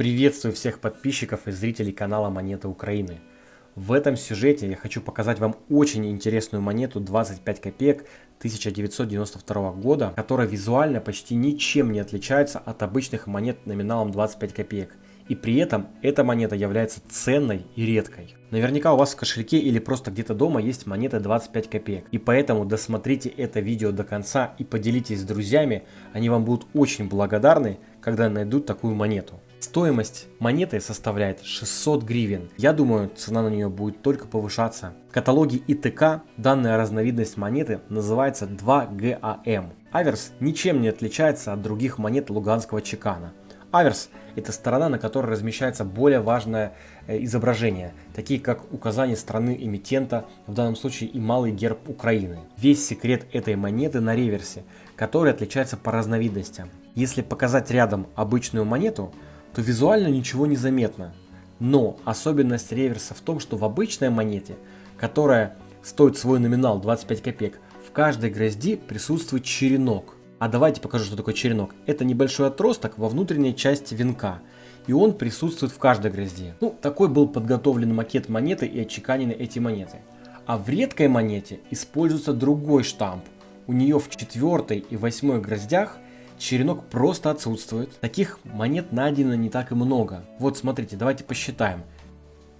Приветствую всех подписчиков и зрителей канала Монеты Украины. В этом сюжете я хочу показать вам очень интересную монету 25 копеек 1992 года, которая визуально почти ничем не отличается от обычных монет номиналом 25 копеек. И при этом эта монета является ценной и редкой. Наверняка у вас в кошельке или просто где-то дома есть монета 25 копеек. И поэтому досмотрите это видео до конца и поделитесь с друзьями. Они вам будут очень благодарны, когда найдут такую монету. Стоимость монеты составляет 600 гривен. Я думаю, цена на нее будет только повышаться. В каталоге ИТК данная разновидность монеты называется 2ГАМ. Аверс ничем не отличается от других монет луганского чекана. Аверс – это сторона, на которой размещается более важное э, изображение, такие как указание страны эмитента, в данном случае и малый герб Украины. Весь секрет этой монеты на реверсе, который отличается по разновидностям. Если показать рядом обычную монету – то визуально ничего не заметно. Но особенность реверса в том, что в обычной монете, которая стоит свой номинал 25 копеек, в каждой грозди присутствует черенок. А давайте покажу, что такое черенок. Это небольшой отросток во внутренней части венка. И он присутствует в каждой грозде. Ну, такой был подготовлен макет монеты и отчеканены эти монеты. А в редкой монете используется другой штамп. У нее в четвертой и восьмой гроздях – черенок просто отсутствует. Таких монет найдено не так и много. Вот смотрите, давайте посчитаем.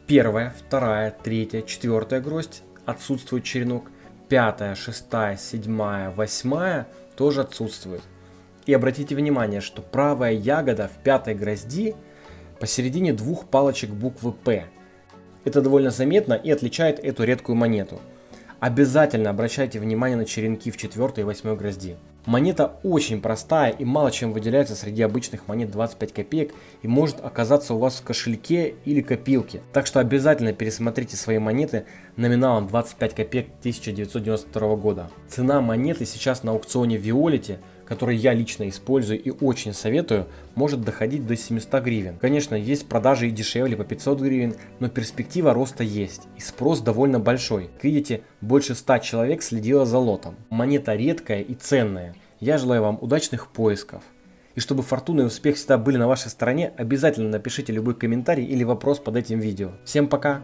Первая, вторая, третья, четвертая гроздь отсутствует черенок. Пятая, шестая, седьмая, восьмая тоже отсутствует. И обратите внимание, что правая ягода в пятой грозди посередине двух палочек буквы П. Это довольно заметно и отличает эту редкую монету. Обязательно обращайте внимание на черенки в четвертой и восьмой грозди. Монета очень простая и мало чем выделяется среди обычных монет 25 копеек и может оказаться у вас в кошельке или копилке. Так что обязательно пересмотрите свои монеты номиналом 25 копеек 1992 года. Цена монеты сейчас на аукционе Виолите который я лично использую и очень советую, может доходить до 700 гривен. Конечно, есть продажи и дешевле по 500 гривен, но перспектива роста есть и спрос довольно большой. Как видите, больше 100 человек следило за лотом. Монета редкая и ценная. Я желаю вам удачных поисков. И чтобы фортуна и успех всегда были на вашей стороне, обязательно напишите любой комментарий или вопрос под этим видео. Всем пока!